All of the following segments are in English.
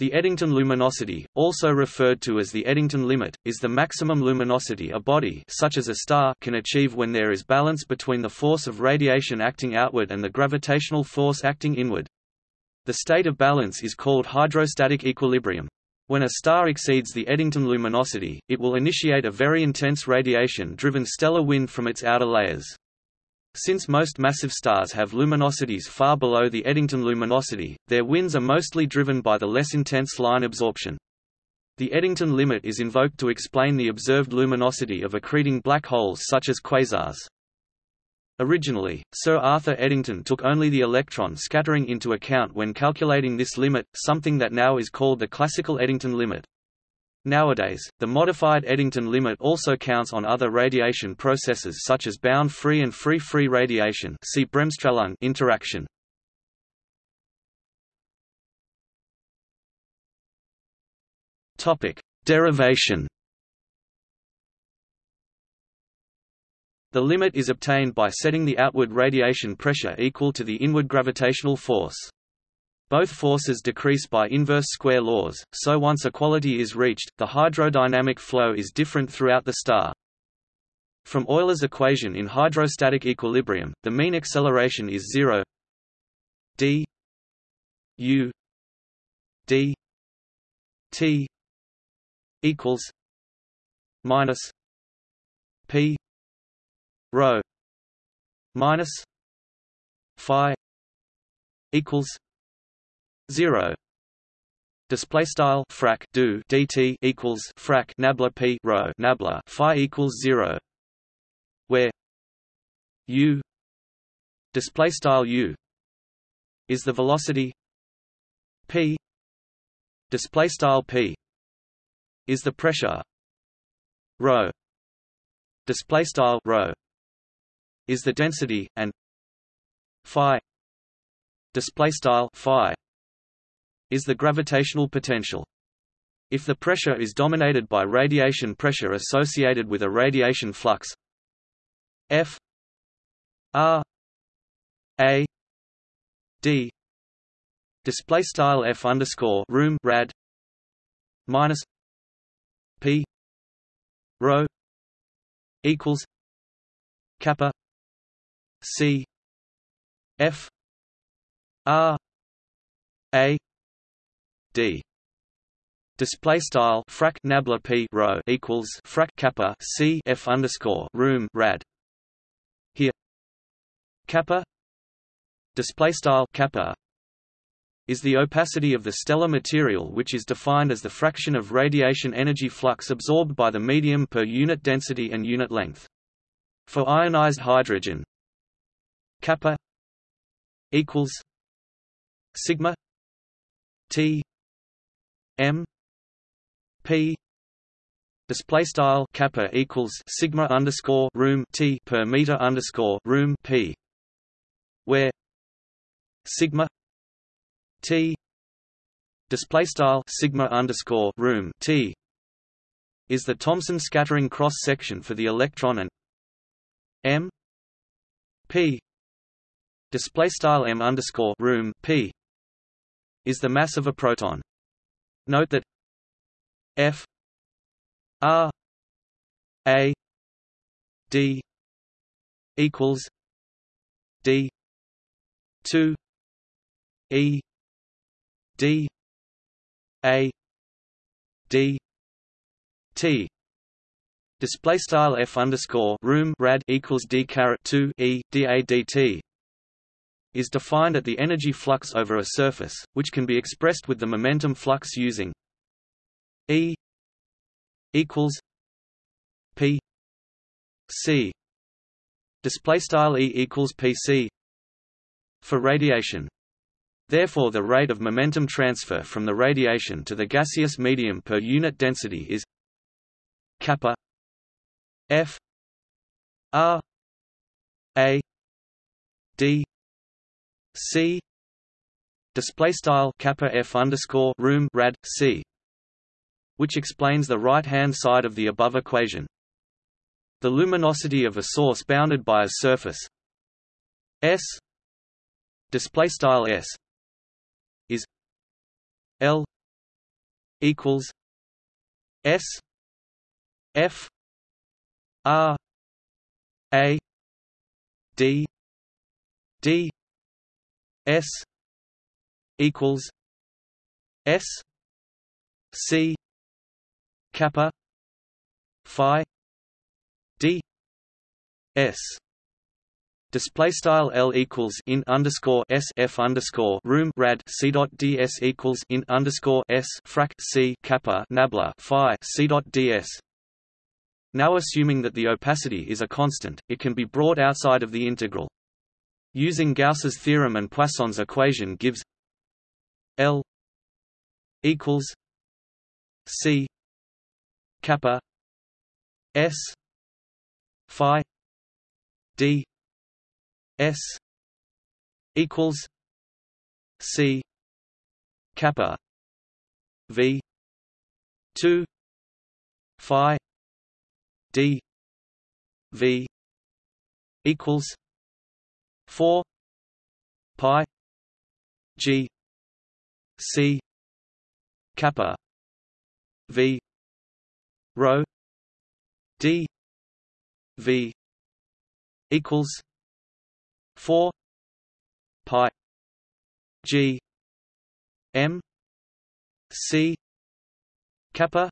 The Eddington luminosity, also referred to as the Eddington limit, is the maximum luminosity a body such as a star can achieve when there is balance between the force of radiation acting outward and the gravitational force acting inward. The state of balance is called hydrostatic equilibrium. When a star exceeds the Eddington luminosity, it will initiate a very intense radiation-driven stellar wind from its outer layers. Since most massive stars have luminosities far below the Eddington luminosity, their winds are mostly driven by the less intense line absorption. The Eddington limit is invoked to explain the observed luminosity of accreting black holes such as quasars. Originally, Sir Arthur Eddington took only the electron scattering into account when calculating this limit, something that now is called the classical Eddington limit. Nowadays, the modified Eddington limit also counts on other radiation processes such as bound-free and free-free radiation see Bremsstrahlung interaction. Topic: Derivation. The limit is obtained by setting the outward radiation pressure equal to the inward gravitational force. Both forces decrease by inverse square laws, so once equality is reached, the hydrodynamic flow is different throughout the star. From Euler's equation in hydrostatic equilibrium, the mean acceleration is 0 d. U. D. T. equals minus p. rho minus phi equals 0 display style frac do dt equals frac nabla p rho nabla phi equals 0 where u display style u is the velocity p display style p is the pressure rho display style rho is the density and phi display style phi is the gravitational potential. If the pressure is dominated by radiation pressure associated with a radiation flux F R A D display style F underscore room rad minus P rho equals kappa C F R d. Display style frac nabla p rho equals frac kappa c f underscore room rad. Here kappa display style kappa is the opacity of the stellar material which is defined as the fraction of radiation energy flux absorbed by the medium per unit density and unit length. For ionized hydrogen kappa equals sigma t M P display style kappa equals sigma underscore room T per meter underscore room P where sigma T display style sigma underscore room T is the Thomson scattering cross section for the electron and M P display style M underscore room P is the mass of a proton Note that F R A D equals D two E D A D T. Display style f underscore room rad equals d caret two e d a d t is defined at the energy flux over a surface, which can be expressed with the momentum flux using E equals P C display style E equals PC for radiation. Therefore the rate of momentum transfer from the radiation to the gaseous medium per unit density is kappa F R A D C. Display style kappa f underscore room rad C which explains the right hand side of the above equation. The luminosity of a source bounded by a surface. S. Display style S is L equals S F R A D D S equals S C kappa Phi D S Display style L equals in underscore S F underscore room rad C dot DS equals in underscore S frac C kappa nabla Phi C dot DS. Now assuming that the opacity is a constant, it can be brought outside of the integral. Using Gauss's theorem and Poisson's equation gives L equals C kappa S Phi D S equals C kappa V two Phi D V equals four Pi G C kappa V rho D V equals 4 pi g m c kappa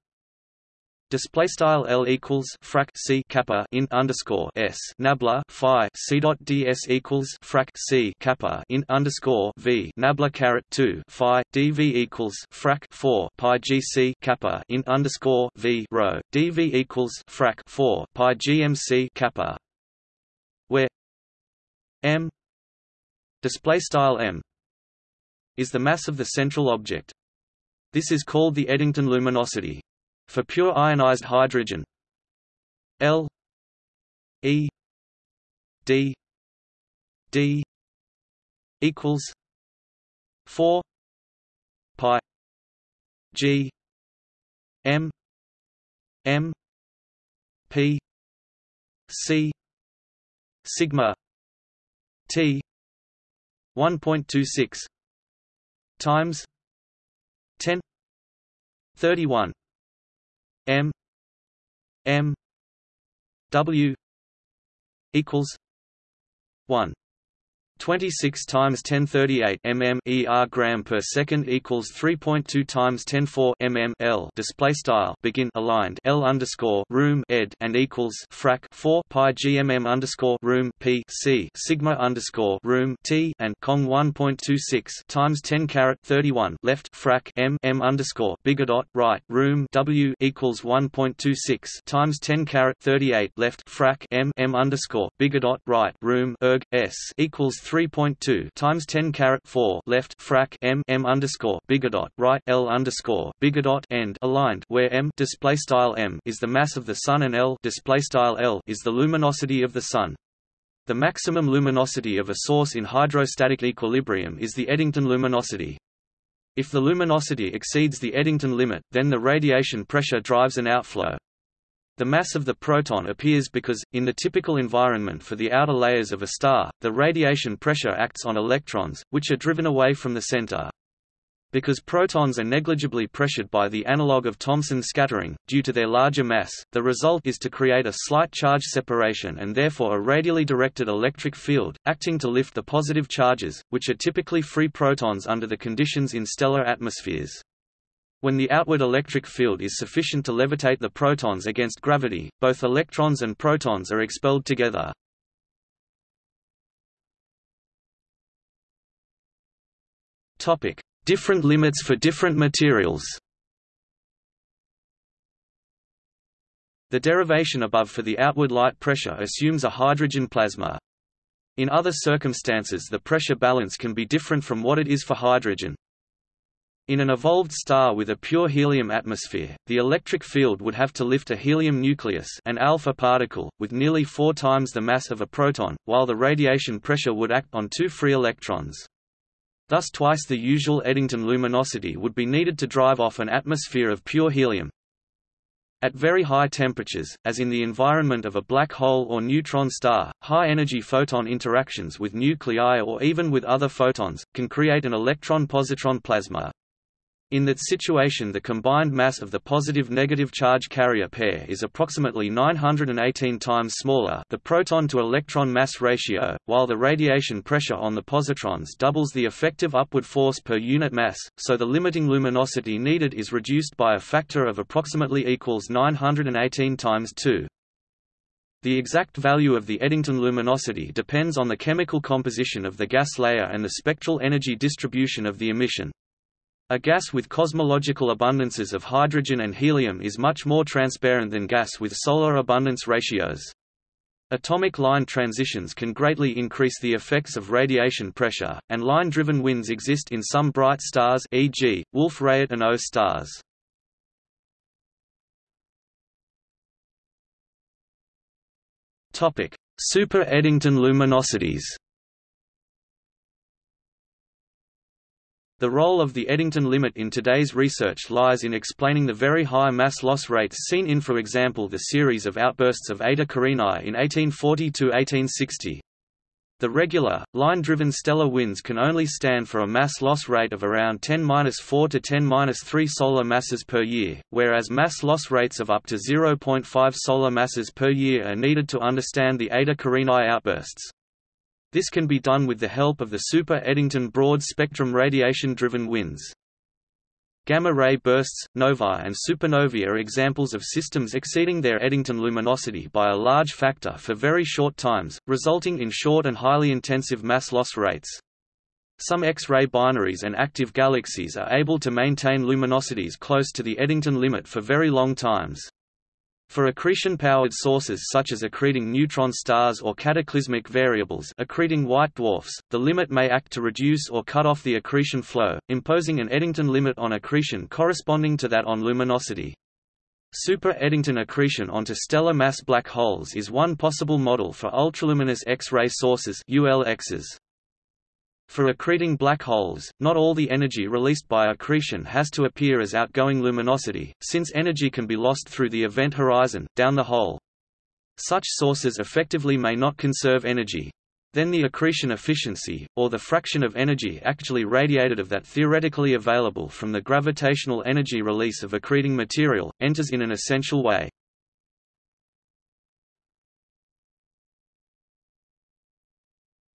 Display style L equals frac C kappa in underscore S nabla Phi C dot DS equals frac C kappa in underscore V nabla caret two Phi DV equals frac four Pi GC kappa in underscore V rho DV equals frac four Pi GMC kappa where m display style m is the mass of the central object. This is called the Eddington luminosity. For pure ionized hydrogen, L E D D equals four pi G M M P C sigma T 1.26 times 10 31 M M W equals 1 26 times 1038 mm ER gram per second equals 3.2 times 104 mm L. Display style. Begin. Aligned. L underscore room ed and equals frac 4 pi gmm underscore room P C sigma underscore room T and Cong 1.26 times 10 caret 31 left frac M M underscore bigger dot right room W equals 1.26 times 10 caret 38 left frac M M underscore bigger dot right room erg S equals 3.2 times 10 caret 4 left frac m m underscore bigger dot right l underscore bigger dot end aligned where m display style m is the mass of the sun and l display style l is the luminosity of the sun. The maximum luminosity of a source in hydrostatic equilibrium is the Eddington luminosity. If the luminosity exceeds the Eddington limit, then the radiation pressure drives an outflow. The mass of the proton appears because, in the typical environment for the outer layers of a star, the radiation pressure acts on electrons, which are driven away from the center. Because protons are negligibly pressured by the analog of Thomson scattering, due to their larger mass, the result is to create a slight charge separation and therefore a radially directed electric field, acting to lift the positive charges, which are typically free protons under the conditions in stellar atmospheres. When the outward electric field is sufficient to levitate the protons against gravity, both electrons and protons are expelled together. Topic: Different limits for different materials. The derivation above for the outward light pressure assumes a hydrogen plasma. In other circumstances the pressure balance can be different from what it is for hydrogen. In an evolved star with a pure helium atmosphere, the electric field would have to lift a helium nucleus an alpha particle, with nearly four times the mass of a proton, while the radiation pressure would act on two free electrons. Thus twice the usual Eddington luminosity would be needed to drive off an atmosphere of pure helium. At very high temperatures, as in the environment of a black hole or neutron star, high-energy photon interactions with nuclei or even with other photons, can create an electron-positron plasma. In that situation the combined mass of the positive-negative charge carrier pair is approximately 918 times smaller the proton-to-electron mass ratio, while the radiation pressure on the positrons doubles the effective upward force per unit mass, so the limiting luminosity needed is reduced by a factor of approximately equals 918 times 2. The exact value of the Eddington luminosity depends on the chemical composition of the gas layer and the spectral energy distribution of the emission. A gas with cosmological abundances of hydrogen and helium is much more transparent than gas with solar abundance ratios. Atomic line transitions can greatly increase the effects of radiation pressure, and line-driven winds exist in some bright stars e.g., Wolf-Rayet and O stars. Super Eddington luminosities The role of the Eddington limit in today's research lies in explaining the very high mass loss rates seen in for example the series of outbursts of Eta Carinae in 1840–1860. The regular, line-driven stellar winds can only stand for a mass loss rate of around 10-4 to 10-3 solar masses per year, whereas mass loss rates of up to 0.5 solar masses per year are needed to understand the Eta Carinae outbursts. This can be done with the help of the Super Eddington broad-spectrum radiation-driven winds. Gamma-ray bursts, novae and supernovae are examples of systems exceeding their Eddington luminosity by a large factor for very short times, resulting in short and highly intensive mass loss rates. Some X-ray binaries and active galaxies are able to maintain luminosities close to the Eddington limit for very long times. For accretion-powered sources such as accreting neutron stars or cataclysmic variables accreting white dwarfs, the limit may act to reduce or cut off the accretion flow, imposing an Eddington limit on accretion corresponding to that on luminosity. Super Eddington accretion onto stellar mass black holes is one possible model for ultraluminous X-ray sources ULXs. For accreting black holes, not all the energy released by accretion has to appear as outgoing luminosity, since energy can be lost through the event horizon, down the hole. Such sources effectively may not conserve energy. Then the accretion efficiency, or the fraction of energy actually radiated of that theoretically available from the gravitational energy release of accreting material, enters in an essential way.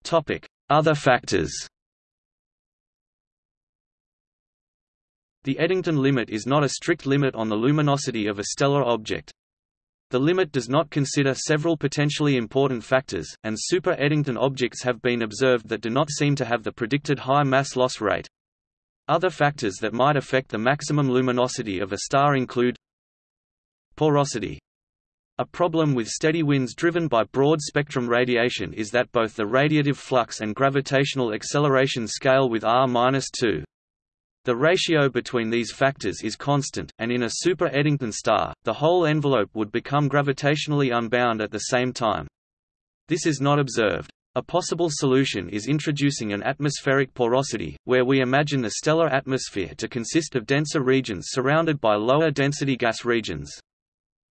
Topic: other factors The Eddington limit is not a strict limit on the luminosity of a stellar object. The limit does not consider several potentially important factors, and super Eddington objects have been observed that do not seem to have the predicted high mass loss rate. Other factors that might affect the maximum luminosity of a star include porosity a problem with steady winds driven by broad-spectrum radiation is that both the radiative flux and gravitational acceleration scale with r-2. The ratio between these factors is constant, and in a super Eddington star, the whole envelope would become gravitationally unbound at the same time. This is not observed. A possible solution is introducing an atmospheric porosity, where we imagine the stellar atmosphere to consist of denser regions surrounded by lower density gas regions.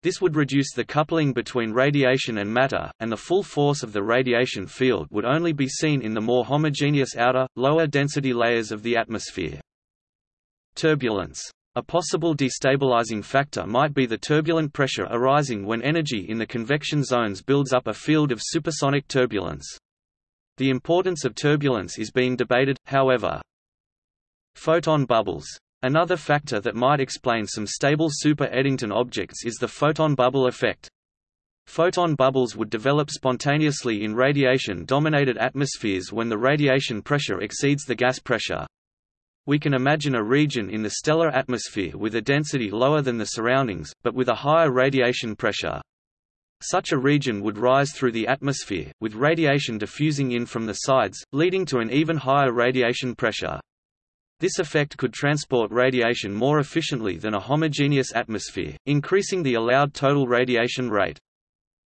This would reduce the coupling between radiation and matter, and the full force of the radiation field would only be seen in the more homogeneous outer, lower density layers of the atmosphere. Turbulence. A possible destabilizing factor might be the turbulent pressure arising when energy in the convection zones builds up a field of supersonic turbulence. The importance of turbulence is being debated, however. Photon bubbles Another factor that might explain some stable super Eddington objects is the photon bubble effect. Photon bubbles would develop spontaneously in radiation-dominated atmospheres when the radiation pressure exceeds the gas pressure. We can imagine a region in the stellar atmosphere with a density lower than the surroundings, but with a higher radiation pressure. Such a region would rise through the atmosphere, with radiation diffusing in from the sides, leading to an even higher radiation pressure. This effect could transport radiation more efficiently than a homogeneous atmosphere, increasing the allowed total radiation rate.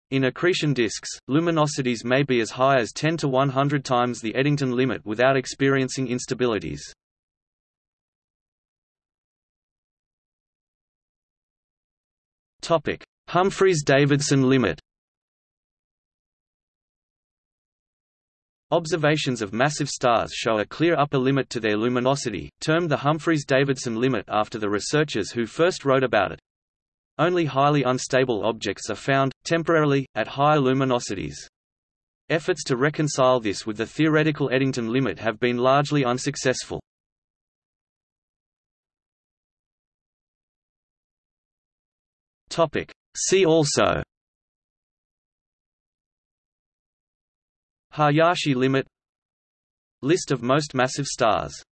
In accretion disks, luminosities may be as high as 10 to 100 times the Eddington limit without experiencing instabilities. Humphreys–Davidson limit Observations of massive stars show a clear upper limit to their luminosity, termed the Humphreys-Davidson limit after the researchers who first wrote about it. Only highly unstable objects are found, temporarily, at higher luminosities. Efforts to reconcile this with the theoretical Eddington limit have been largely unsuccessful. See also Hayashi limit. List of most massive stars